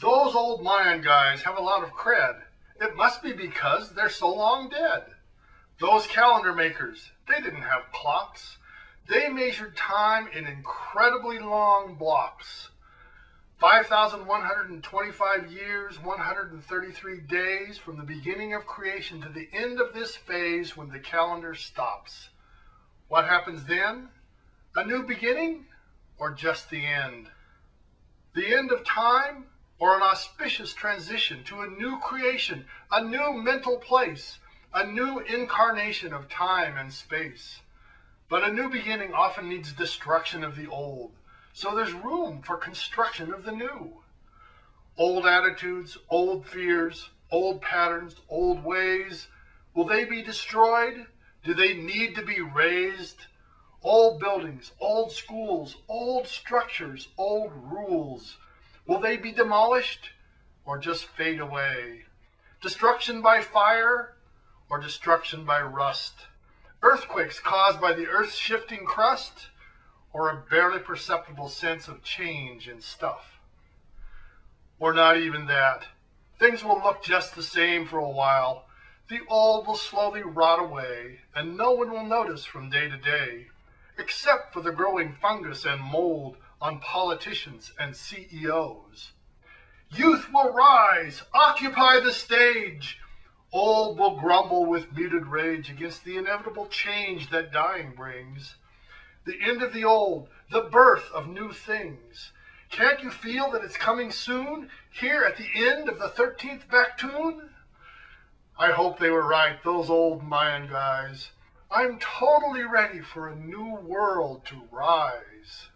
Those old Mayan guys have a lot of cred. It must be because they're so long dead. Those calendar makers, they didn't have clocks. They measured time in incredibly long blocks. 5,125 years, 133 days from the beginning of creation to the end of this phase when the calendar stops. What happens then? A new beginning or just the end? The end of time or an auspicious transition to a new creation, a new mental place, a new incarnation of time and space. But a new beginning often needs destruction of the old so there's room for construction of the new. Old attitudes, old fears, old patterns, old ways, will they be destroyed? Do they need to be razed? Old buildings, old schools, old structures, old rules, will they be demolished or just fade away? Destruction by fire or destruction by rust? Earthquakes caused by the Earth's shifting crust or a barely perceptible sense of change in stuff. Or not even that. Things will look just the same for a while. The old will slowly rot away, and no one will notice from day to day, except for the growing fungus and mold on politicians and CEOs. Youth will rise, occupy the stage. Old will grumble with muted rage against the inevitable change that dying brings the end of the old, the birth of new things. Can't you feel that it's coming soon, here at the end of the 13th Baktun? I hope they were right, those old Mayan guys. I'm totally ready for a new world to rise.